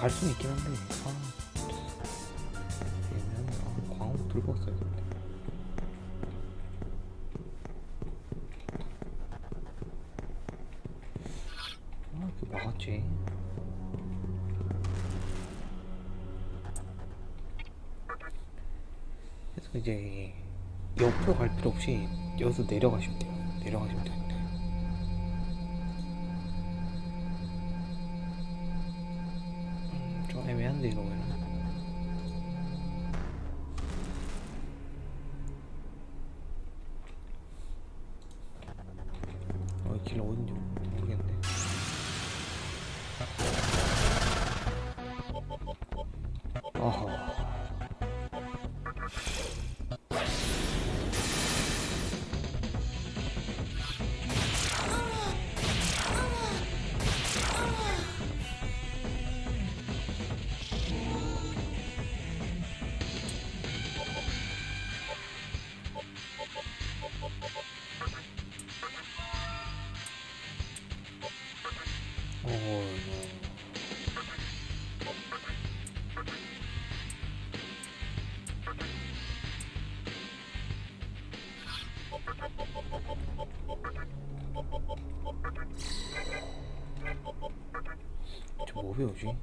갈 수는 있긴 한데 아 애매하네 아, 광 들고 왔어야겠네 아 이렇게 막았지. 그래서 이제 옆으로 갈 필요 없이 여기서 내려가시면 돼요 저뭐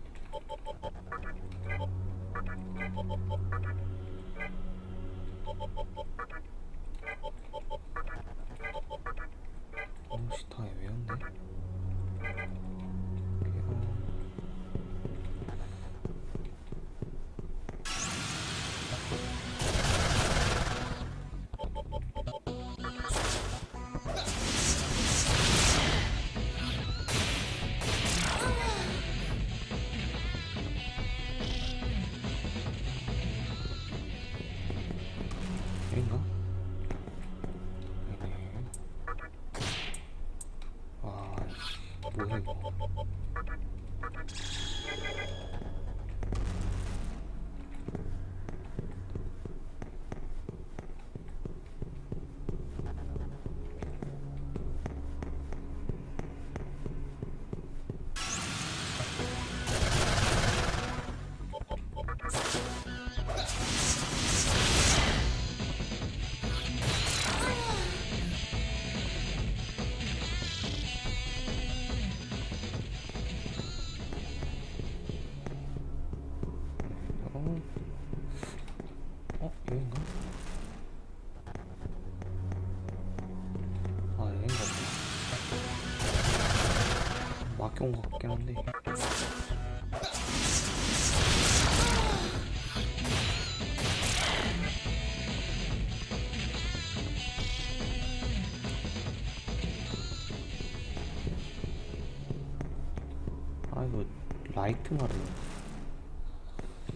말을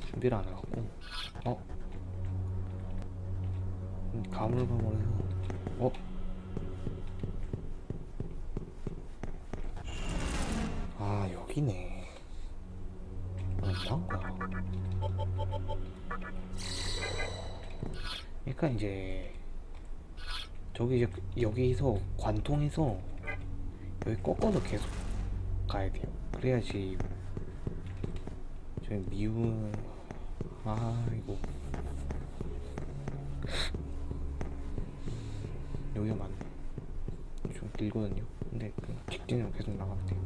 준비를 안 해갖고 어? 음, 가물가물해서 어? 아 여기네 뭐한 거야 그러니까 이제 저기 이제 여기서 관통해서 여기 꺾어서 계속 가야 돼요 그래야지 저희 미운 아 이거. 여기가 맞네. 좀 길거든요. 근데 그냥 직진으로 계속 나가면 돼요.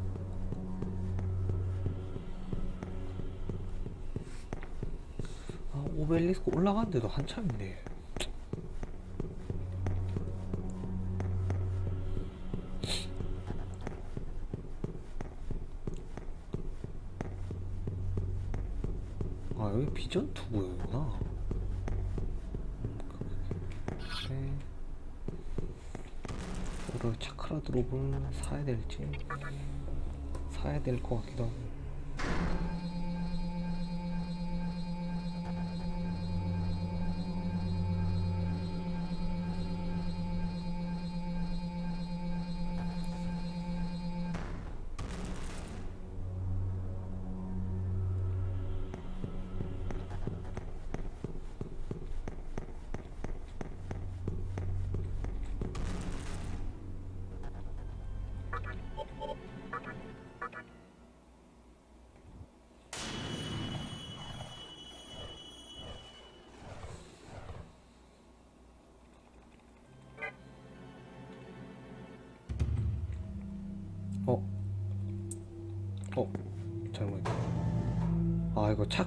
아 오벨리스크 올라가는데도 한참인데 비전 투구였구나. 그래. 오늘 차크라 드롭을 사야 될지 사야 될 것 같기도 하고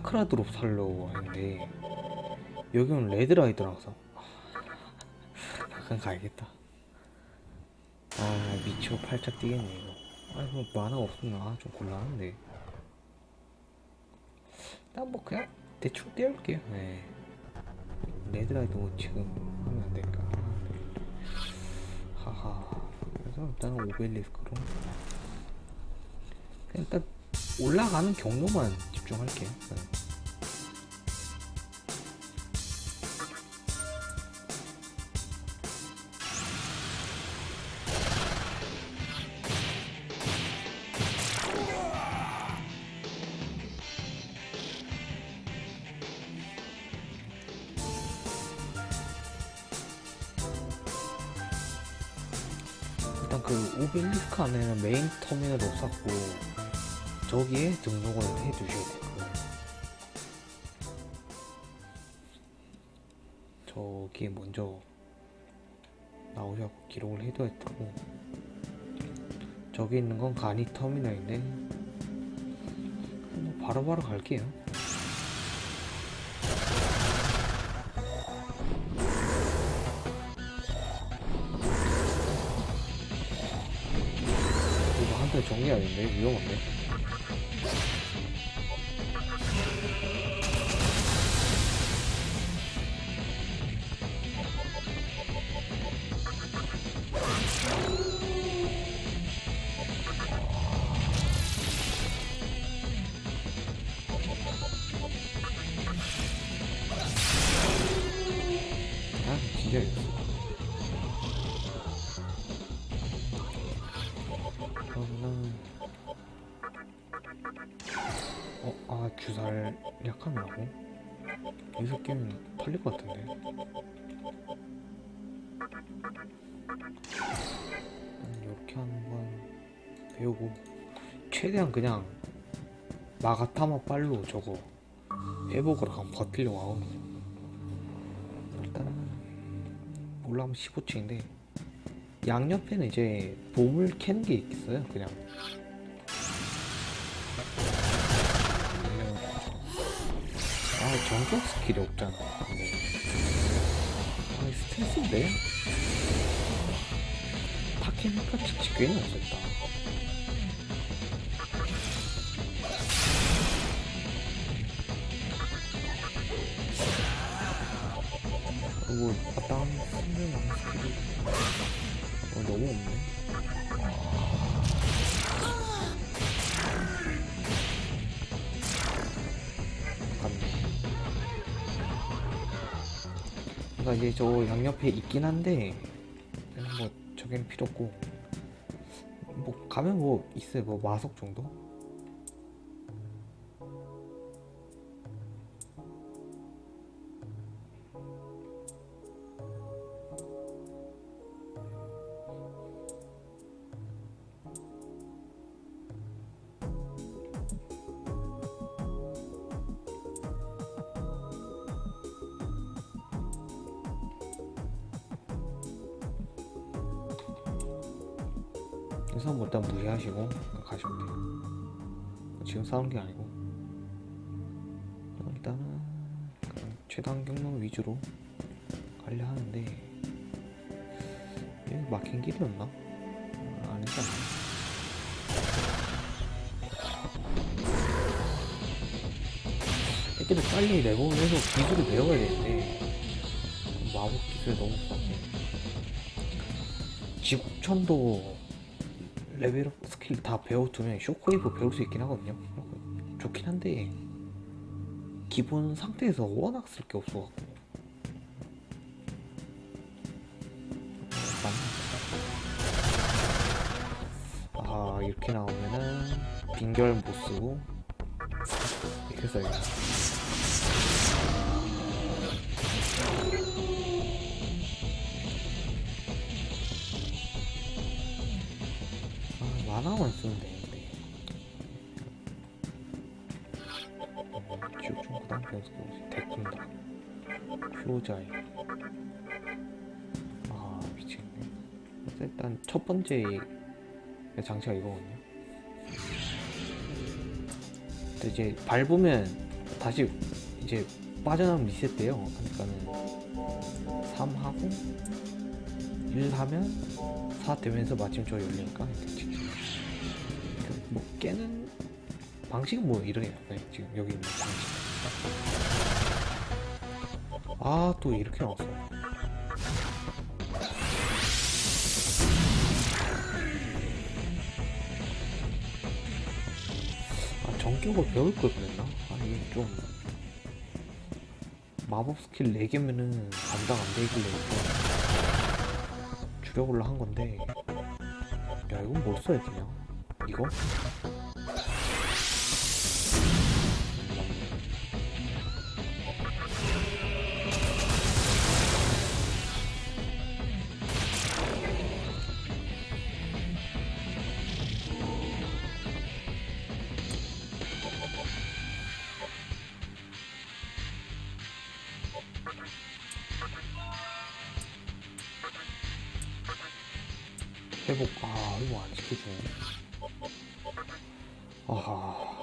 차크라 드롭 살려고 했는데 여기는 Red Rider라서 잠깐 가야겠다. 아 미치고 팔짝 뛰겠네 이거. 아 이거 마나 없으면 아, 좀 곤란한데. 난 뭐 그냥 대충 띄울게요. 네. Red Rider 뭐 지금 하면 안 될까? 하하. 그래서 일단은 오벨리스크로. 일단 올라가는 경로만 집중할게요 네. 일단 그 오벨리스크 안에는 메인 터미널을 쌓고 저기에 등록을 해 두셔야 될 거예요. 저기에 먼저 나오셔서 기록을 해둬야 되고 저기 있는 건 간이 터미널인데 뭐 바로 바로 갈게요. 이거 한편 정리해야 되는데 위험한데. 여기서 깨면 털릴 것 같은데. 이렇게 하는 건 배우고 최대한 그냥 마가타마 빨로 저거 회복을 한번 버티려고 하거든요. 일단은 올라가면 15층인데 양옆에는 이제 보물 캐는 게 있어요 그냥 아 정격 스킬이 없잖아. 근데 아 스트레스인데? 타케미카 치치 괜히 없었다. 그리고 마땅 쓰는 스킬이 어, 너무 없네 그러니까 이제 저 양옆에 있긴 한데 뭐 저기는 필요 없고 뭐 가면 뭐 있어요 뭐 마석 정도? 위주로 가려 하는데 여기 막힌 길이었나? 아, 아니지 않나? 애들이 빨리 레벨업을 해서 기술을 배워야 되는데 마법 기술 너무 썩네 지국천도 레벨업 스킬 다 배워두면 shockwave 배울 수 있긴 하거든요 좋긴 한데 기본 상태에서 워낙 쓸 게 없어갖고 빈결 못 쓰고 이렇게 써야겠다 아, 만화만 쓰면 되는데. 음, 지옥 중 구단 변수 대군다. 효자이 아 미치겠네. 일단 첫 번째 장치가 이거거든요. 근데 이제 밟으면 다시 이제 빠져나오면 리셋돼요. 그러니까는 3 하고 1 하면 4 되면서 마침 저 열리니까 뭐 깨는 방식은 뭐 이래요. 네, 지금 여기 있는 방식. 아또 이렇게 나왔어. 아 전격을 배울 걸 그랬나? 아 이게 좀 마법 스킬 4개면은 감당 안 되길래 좀 줄여보려 한 건데 야 이건 뭘 써야 되냐? 이거? 회복 아 이거 안 시켜주네 아하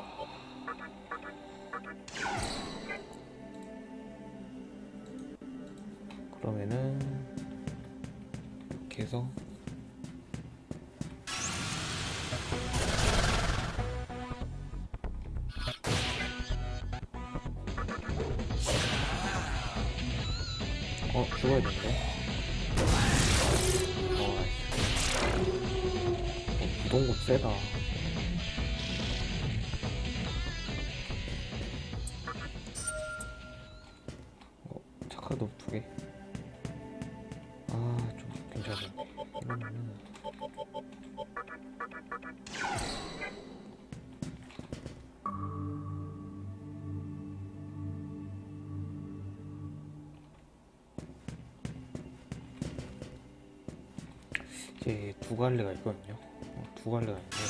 갈래가 있거든요. 어, 두 갈래가 있는데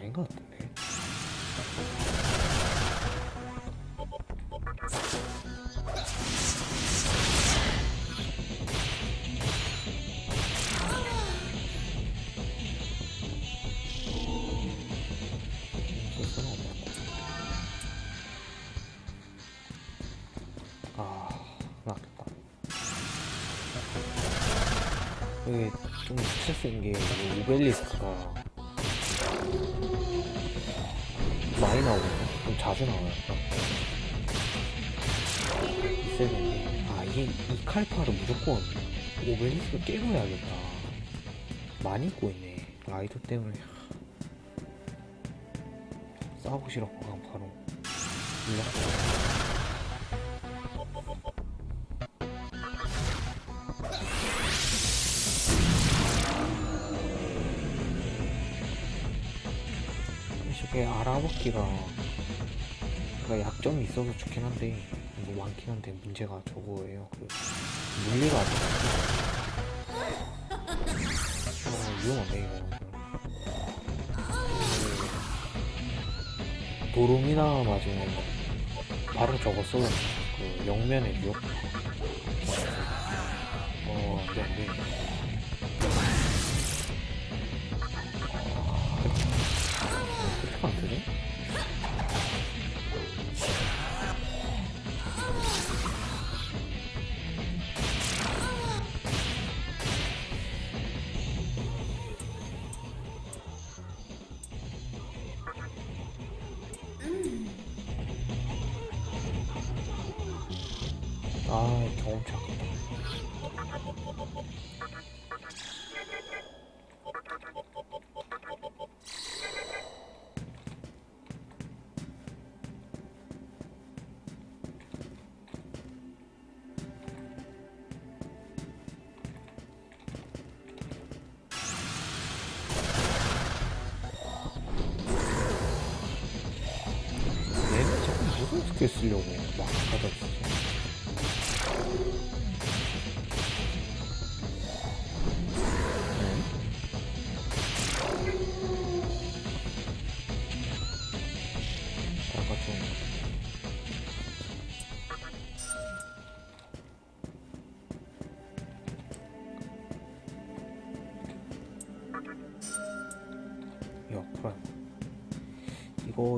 아 아닌 것 같은데. 아. 이게 좀 스트레스인 게 이게 오벨리스크 좀 자주 나와요. 되는데 아 이게 이 칼파를 무조건 오벨리스크 깨고 해야겠다. 많이 있네. 라이더 때문에 싸우고 싫었고 그냥 바로 일났어. 저게 알아보기가 약점이 있어서 좋긴 한데 뭐 많긴 한데 문제가 저거예요 그 물리가 안 돼. 어, 위험하네 이거 그 도rum이나 맞으면 바로 저거 써. 그 영면의 위협 어 안돼 안돼 쓰려고 막 하다 진짜. 네. 아까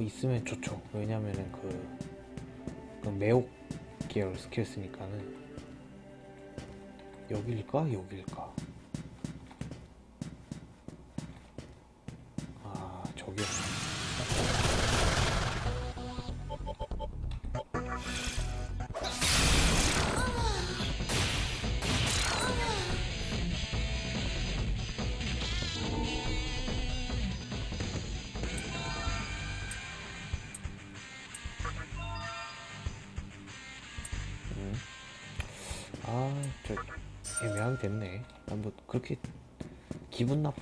있으면 좋죠. 왜냐면은 그, 그 매혹 계열 스킬 쓰니까는 여길까? 여길까?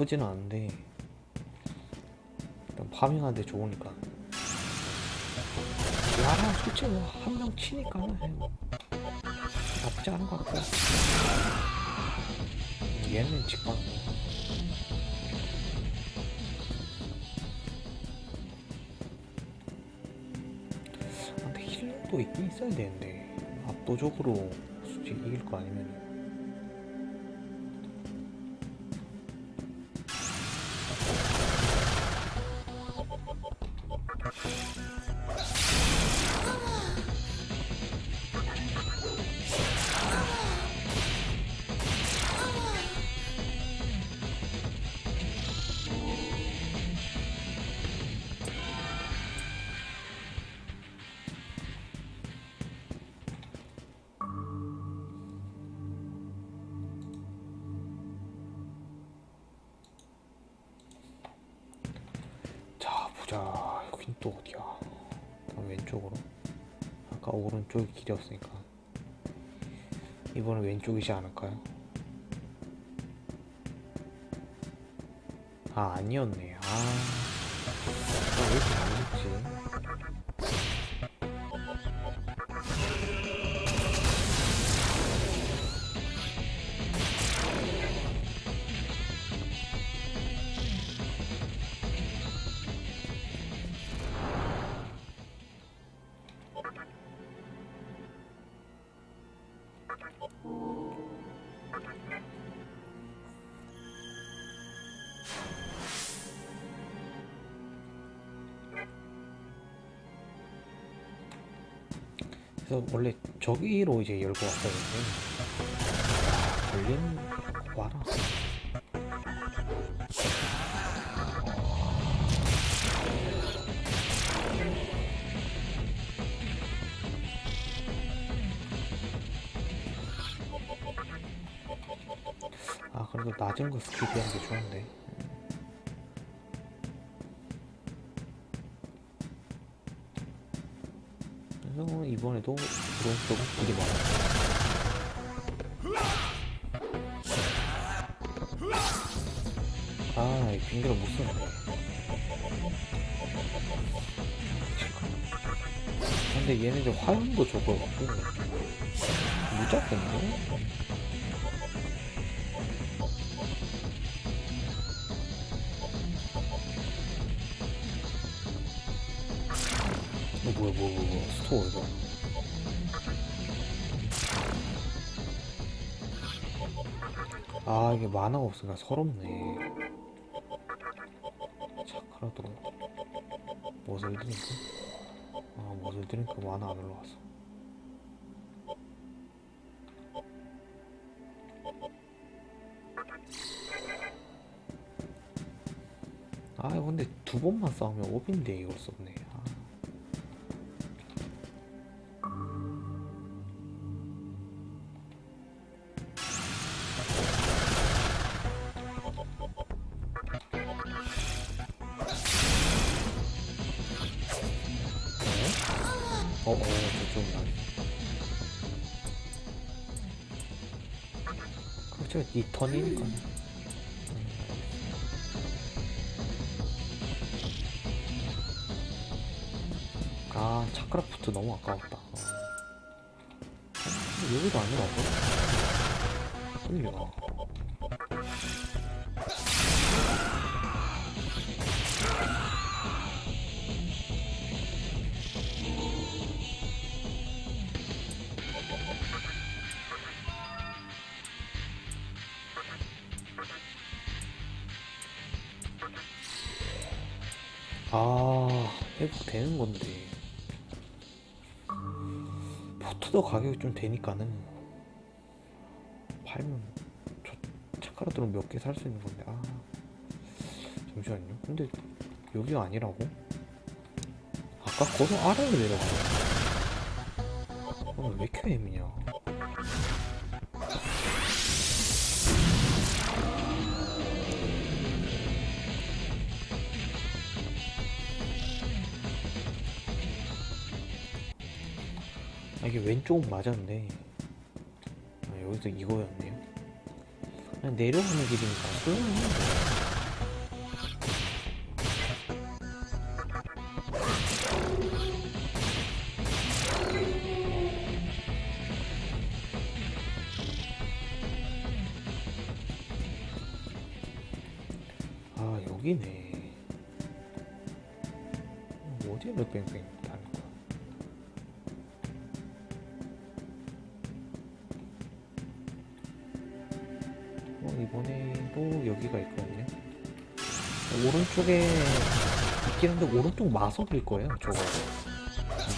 나쁘지는 않은데 일단 파밍하는데 좋으니까. 나랑 솔직히 한 명 치니까는 뭐 나쁘지 않은 것 같고. 얘는 직방. 아, 근데 힐러도 있긴 있어야 되는데 압도적으로 솔직히 이길 거 아니면 보자 여긴 또 어디야? 다음 왼쪽으로? 아까 오른쪽이 길이었으니까. 이번엔 왼쪽이지 않을까요? 아 아니었네. 아, 아, 왜 이렇게 안 저기로 이제 열고 왔었는데. 아, 걸린 와라. 아 그래도 낮은 거 스킵하는 게 좋은데 그래서 이번에도 오른쪽은 길이 많아 아, 이 빙계를 못 쓰네. 근데 얘네들 화염도 적어갖고 무작겠네? 스토어 이거. 아, 이게 만화가 없으니까 서럽네. 차크라도 멋을 드니까? 아, 멋을 드니까 만화 안 올라왔어. 아, 근데 두 번만 싸우면 오빈데 이걸 썼네. 턴이니까. 아 차크라프트 너무 아까웠다 어. 어, 여기도 아니라고? 끌려 아 포트도 가격이 좀 되니까는 팔면 저 차카라들은 몇개 살 수 있는 건데. 아 잠시만요. 근데 여기가 아니라고? 아까 거기 아래로 내려가네 오늘 왜 이렇게 애매냐 이게 왼쪽은 맞았는데 아, 여기서 이거였네요 그냥 내려가는 길이니까 소용없는데 아 여기네. 어디에 뺑뺑 이번에도 여기가 있거든요. 오른쪽에 있긴 한데 오른쪽 마석일 거예요. 저거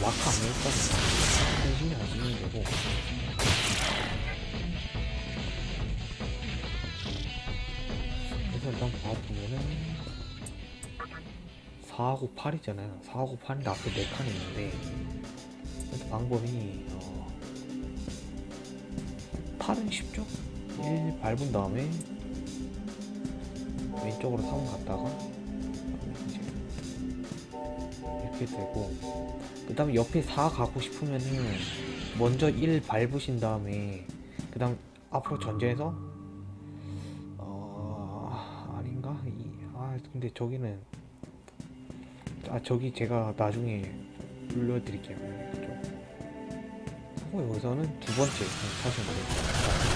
마크 안 해니까 신경 안 쓰면 되고. 그래서 일단 봐보면은 4하고 8이잖아요. 4하고 8인데 앞에 4칸이 있는데 그래서 방법이 어, 8은 쉽죠? 1 밟은 다음에 왼쪽으로 3 갔다가 이렇게 되고 그 다음에 옆에 4 가고 싶으면은 먼저 1 밟으신 다음에 그 다음 앞으로 전진해서 어 아닌가? 이, 아 근데 저기는 아 저기 제가 나중에 불러드릴게요 그쪽. 하고 여기서는 두 번째 사시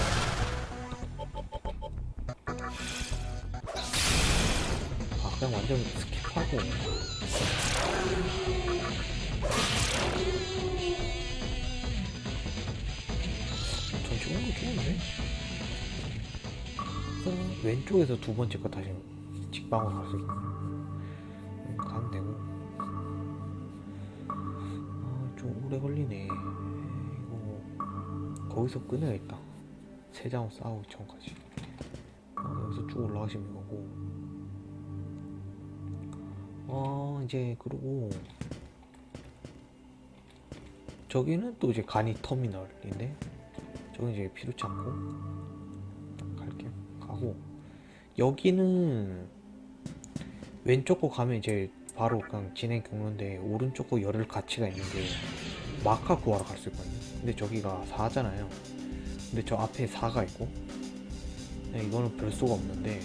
그냥 완전 skip하고. 전 좋은 거 좋은데? 왼쪽에서 두 번째 거 다시 직방으로 갈수 음, 가면 되고. 아 좀 오래 걸리네. 이거 거기서 끊어야겠다. 세장으로 싸우기 전까지. 어, 여기서 쭉 올라가시면 이거고 어 이제 그리고. 저기는 또 이제 간이 터미널인데 저건 이제 필요치 않고 갈게요. 가고. 여기는 왼쪽 거 가면 이제 바로 그냥 진행 경로인데 오른쪽 거 열을 가치가 있는 게 마카 구하러 갈 수 있거든요. 근데 저기가 4잖아요. 근데 저 앞에 4가 있고 네, 이거는 별 수가 없는데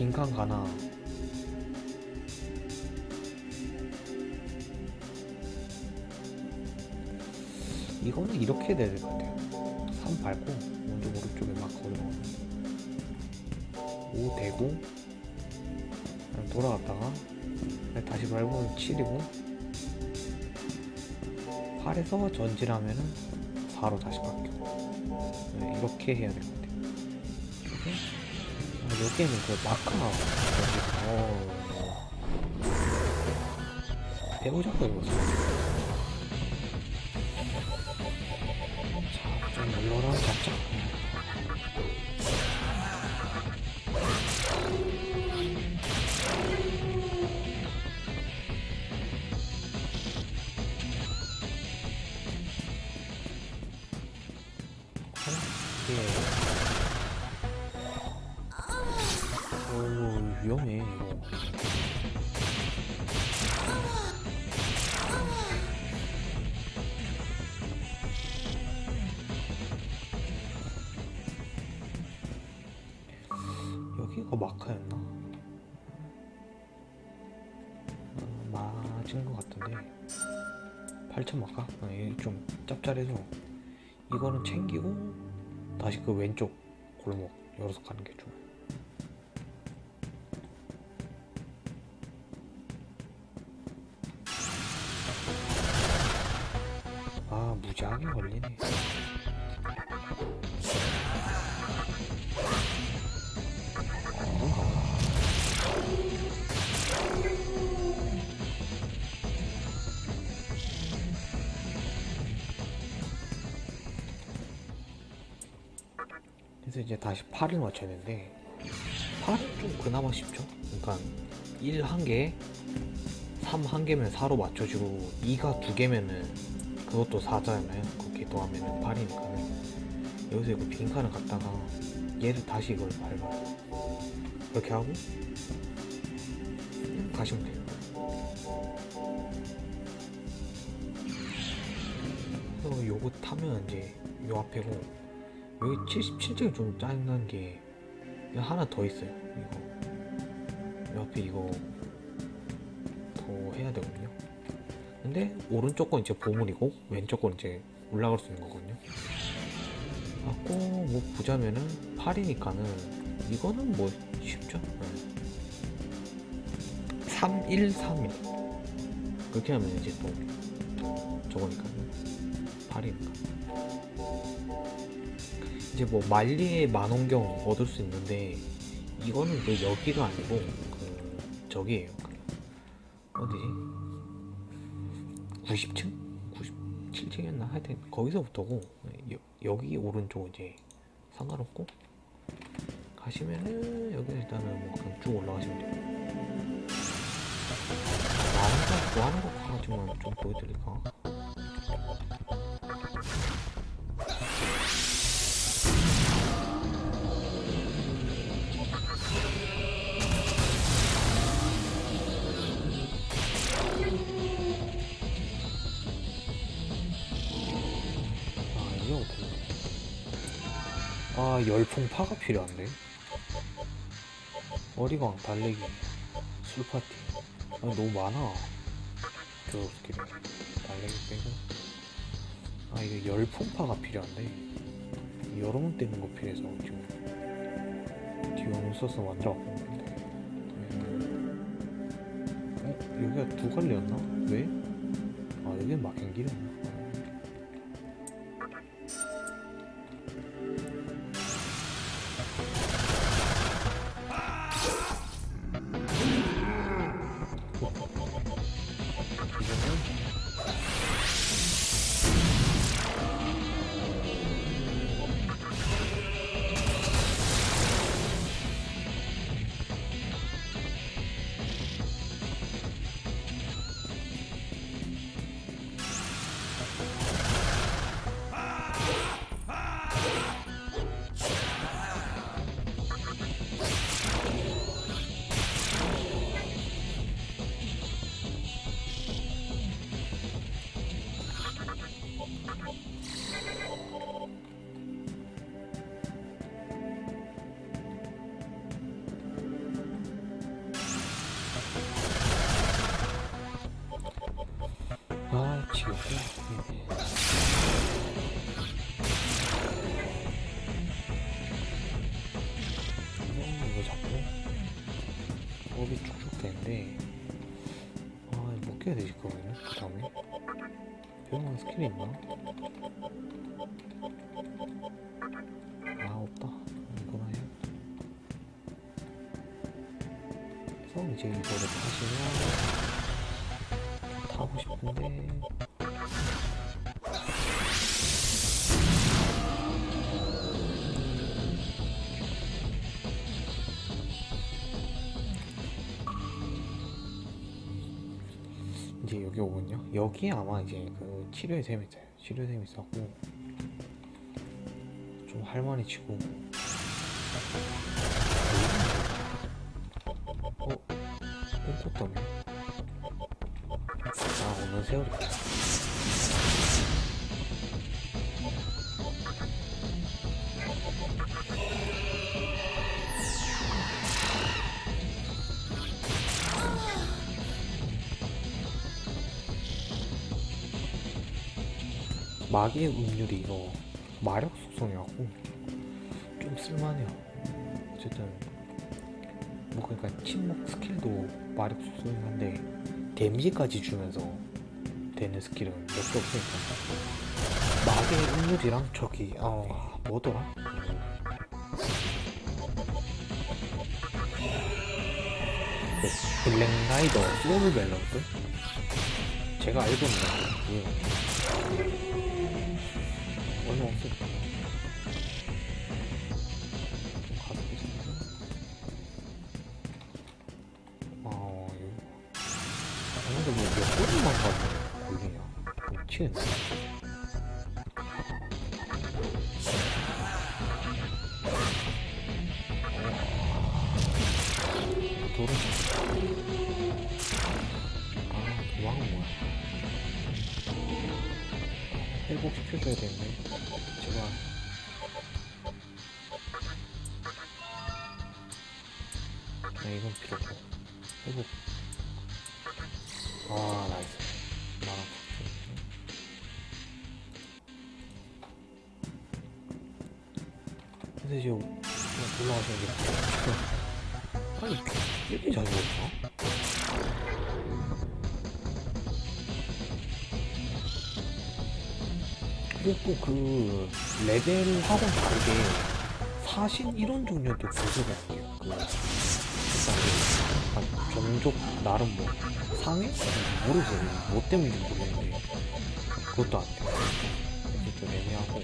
빈칸 가나? 이거는 이렇게 돼야 될 것 같아요. 3 밟고 먼저 오른쪽에 막 걸어가고 5 대고. 돌아갔다가 다시 밟으면 7이고. 8에서 전진하면은 4로 다시 바뀌고. 네, 이렇게 해야 될 것 같아요 여기에는 그 여기 어 해보자고 이거 같은데 8천 맞까? 아, 이게 좀 짭짤해서 이거는 챙기고 다시 그 왼쪽 골목 열어서 가는 게 좋아요. 8을 맞춰야 되는데 8은 좀 그나마 쉽죠? 그러니까 1 한 개, 3 한 개면 4로 맞춰주고 2가 두 개면은 그것도 4잖아요 그렇게 더하면은 8이니까는 여기서 이거 빈칸을 갖다가 얘를 다시 이걸 밟아요 이렇게 하고 가시면 돼요. 그래서 요거 타면 이제 요 앞에고 여기 77점이 좀 짜증난 게 하나 더 있어요. 이거. 요 앞에 이거 더 해야 되거든요. 근데 오른쪽 건 이제 보물이고 왼쪽 건 이제 올라갈 수 있는 거거든요. 갖고 뭐 보자면은 8이니까는 이거는 뭐 쉽죠? 3, 1, 3이 그렇게 하면 이제 또 저거니까 8이니까 이제 뭐 만리의 만원경 얻을 수 있는데 이거는 그 여기가 아니고 그 저기에요 그 어디지 90층? 97층이었나? 하여튼 거기서부터고 여, 여기 오른쪽 이제 상관없고 가시면은 여기 일단은 뭐 그냥 쭉 올라가시면 돼요. 나는 구하는 거 가지만 좀 보여드릴까 아 열풍파가 필요한데? 어리광 달래기. 술파티. 아 너무 많아. 저 스킬이 달래기 빼고. 아 이게 열풍파가 필요한데? 여러 번 뜨는 거 필요해서 지금. 디오는 써서 만들어 왔는데. 어? 여기가 두 갈래였나? 왜? 아 여기는 막힌 길이었나? 음, 이거 자꾸 법이 쭉쭉 되는데 아 이거 못 깨야 되실 거거든요 그 다음에 배우는 스킬이 있나? 아 없다 이거나 해야 그래서 이제 이거를 타시면 타고 싶은데 여기 오면요. 여기 아마 이제 그 치료의 셈이 있어요. 치료의 셈이 있었고 좀 할머니 치고 마계의 음률이 이거 마력 속성이갖고 좀 쓸만해요. 어쨌든 뭐 그러니까 침묵 스킬도 마력 속성이긴 한데 데미지까지 주면서 되는 스킬은 몇 개 없으니까 마계의 음률이랑 저기 아 뭐더라? 그 Black Rider Soul Balance? 제가 알고 있는 그 얼마 거 레벨하고 다르게 사신 이런 종류도 구조가 아니에요. 그그 종족 나름 뭐 상해? 모르겠어요. 뭐 때문인지 모르겠는데 그것도 안 돼요. 좀 애매하고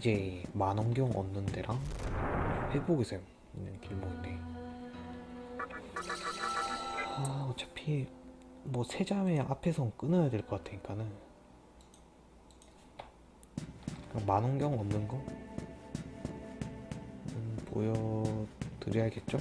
이제 만원경 얻는 데랑 회복에서 있는 길목인데. 아 어차피 뭐 세자매 앞에서 끊어야 될 것 같으니까는. 만원경 얻는 거? 음, 보여드려야겠죠?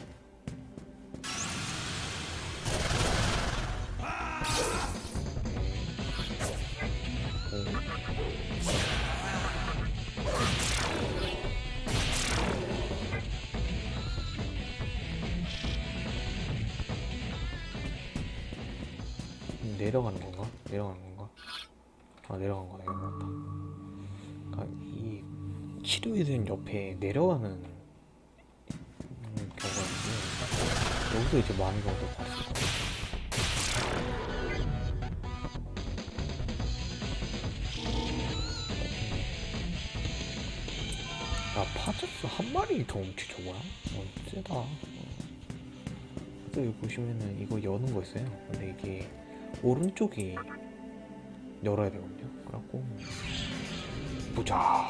내려가는 건가? 내려가는 건가? 아 내려간 거네 이거 그러니까 이 치료의된 옆에 내려가는 음, 경우가 있는데 여기서 이제 많은 경우도 봤어 야 파저스 한 마리 더 훔치 저거야? 어 세다 어. 또 여기 보시면은 이거 여는 거 있어요 근데 이게 오른쪽이 열어야 되거든요 그래갖고 보자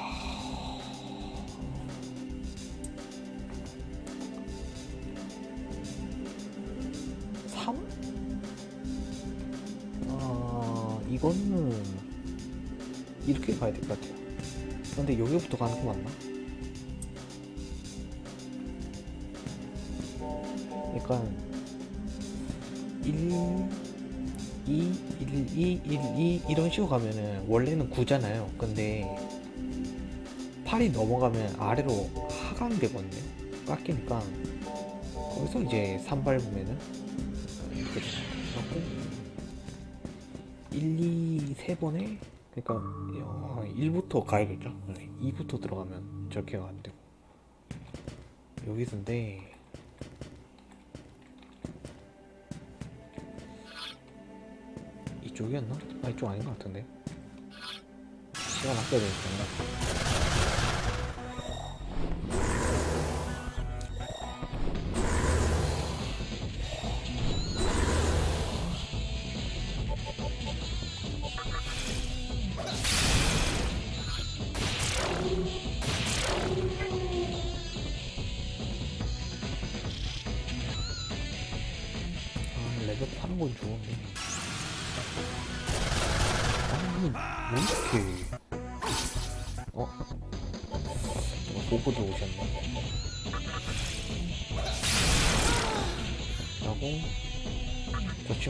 삼? 아 이거는 이렇게 가야 될 것 같아요 근데 여기부터 가는 거 맞나? 그러니까 1 2 1 2 1 2 이런 식으로 가면은 원래는 9잖아요. 근데 8이 넘어가면 아래로 하강되거든요. 깎이니까. 거기서 이제 3 밟으면은 이렇게 되고 1, 2, 3번에 그러니까 어, 1부터 가야겠죠. 2부터 들어가면 저렇게가 안되고. 여기서인데 이쪽이었나? 아 이쪽 아닌 것 같은데 시간 아껴야 되니까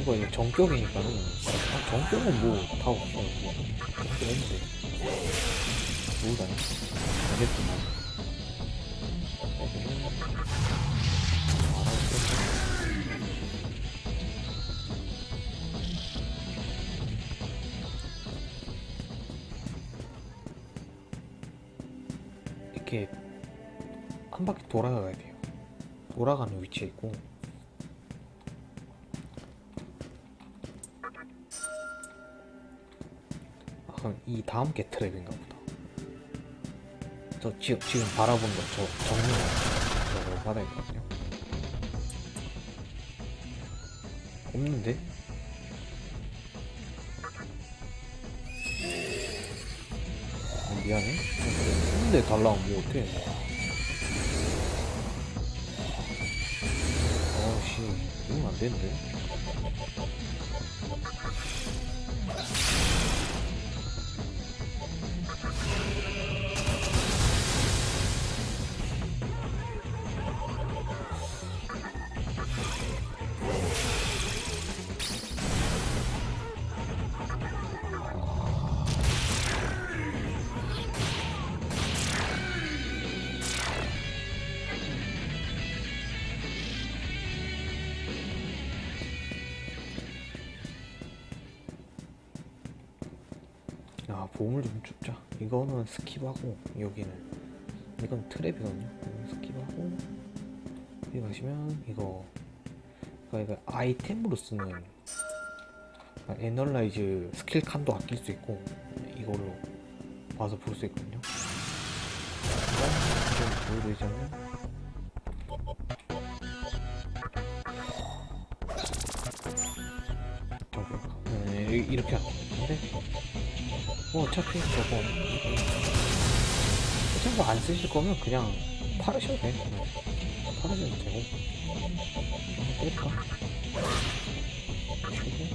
저 친구가 이제 정격이니까는 아, 정격은 뭐 다 없어. 뭐 정격 없는데. 모르다니 알겠구만 애들은 알아듣겠네 이렇게 한 바퀴 돌아가야 돼요. 돌아가는 위치에 있고 다음 게 트랩인가 보다. 저 지금 지금 바라본 거저 정면 저거 바닥이거든요. 없는데? 어, 미안해. 없는데 달라면 뭐 어떡해. 어씨, 이건 안 되는데. 이거는 skip하고 여기는. 이건 trap이거든요. skip하고 여기 가시면 이거 그러니까 이거 아이템으로 쓰는 아, analyze 스킬 칸도 아낄 수 있고 이걸로 봐서 볼 수 있거든요. 좀 보여드리자면 어차피 저거. 어차피 뭐안 쓰실 거면 그냥 팔으셔도 돼. 그냥 팔으셔도 되고 때릴까? 치고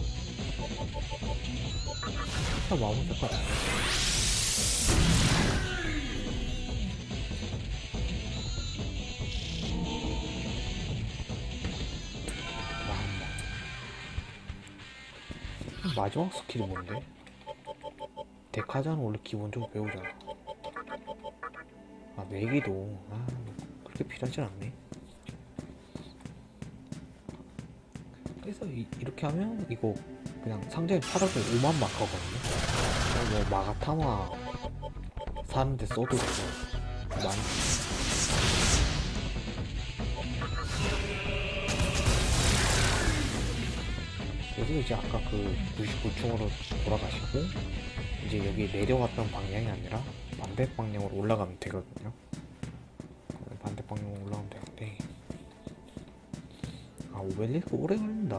다 마무리 될것 같아. 마지막 스킬이 뭔데? 데카자는 원래 기본적으로 배우잖아. 아, 메기도, 아, 그렇게 필요하진 않네. 그래서 이, 렇게 하면 이거 그냥 상자에 팔아도 5만 마카거든요. 뭐 마가타마 사는데 써도 되고, 많이. 그래서 이제 아까 그 99층으로 돌아가시고 이제 여기 내려왔던 방향이 아니라 반대 방향으로 올라가면 되거든요. 반대 방향으로 올라가면 되는데 아 오벨리스크 오래 걸린다.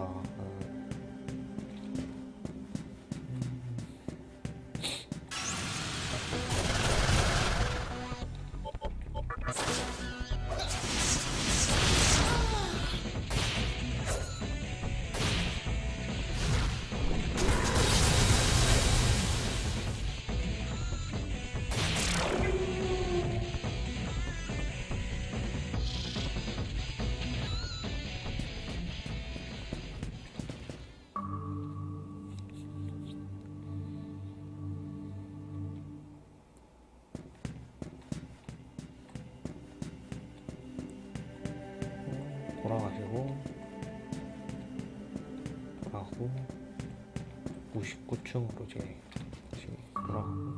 가고 99층으로 이제 다시 돌아가고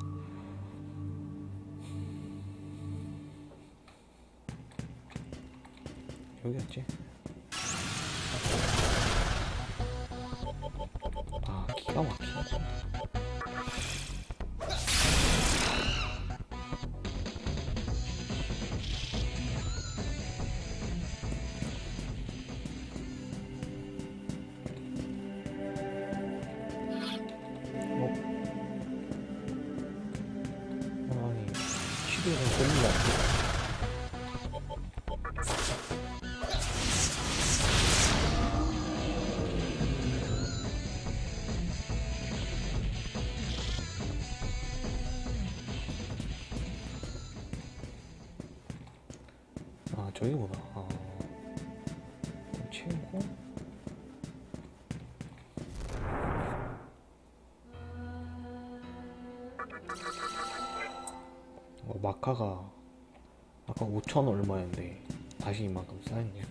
여기였지? 어, 마카가 아까 5천 얼마였는데 다시 이만큼 쌓였네요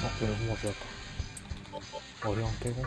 어, 한번 빼었다. 어려운 빼고.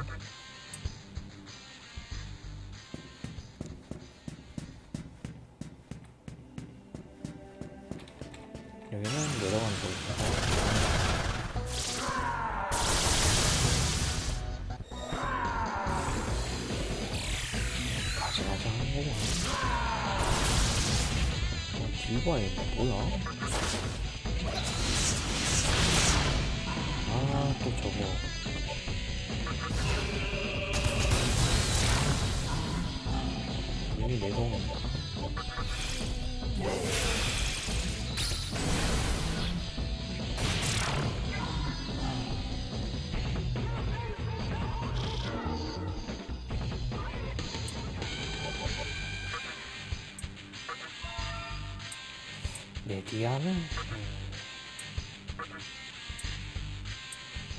음,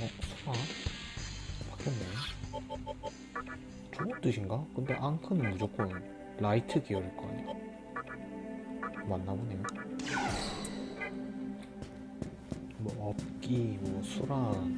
어, 수나? 바뀌었네. 저거 뜻인가? 근데 앙크는 무조건 라이트 계열일 거 아니야? 맞나 보네요. 뭐 업기, 뭐 수란,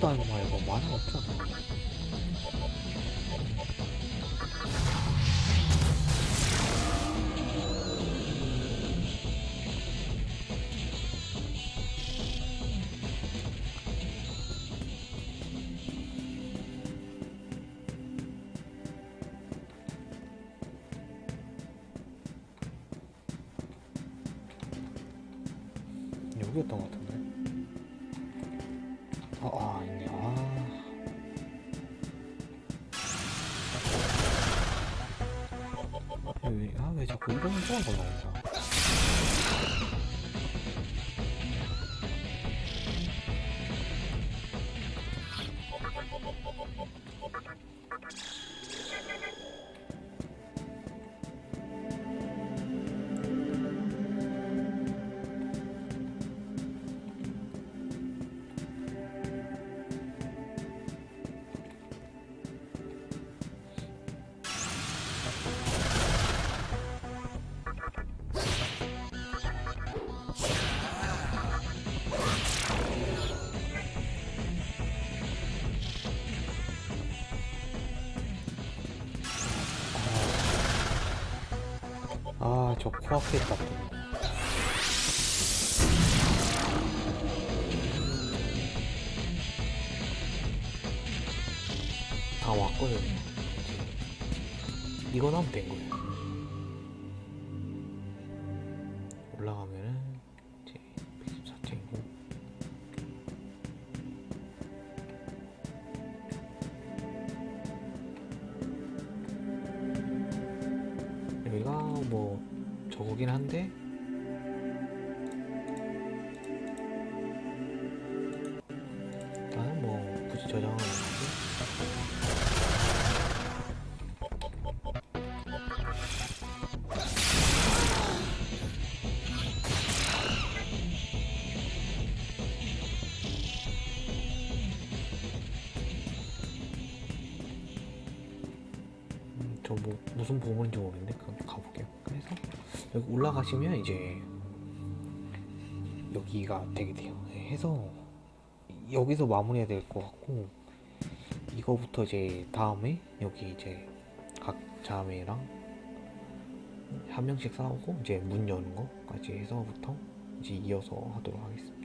또 부우다는 말고 만화 없잖아. 저 코앞에 있다. 또. 다. 이제 이거 나면 된 거예요. 무슨 보물인지 모르겠는데 그럼 가볼게요. 그래서 여기 올라가시면 이제 여기가 되게 돼요. 네, 해서 여기서 마무리해야 될 것 같고 이거부터 이제 다음에 여기 이제 각 자매랑 한 명씩 싸우고 이제 문 여는 거까지 해서부터 이제 이어서 하도록 하겠습니다.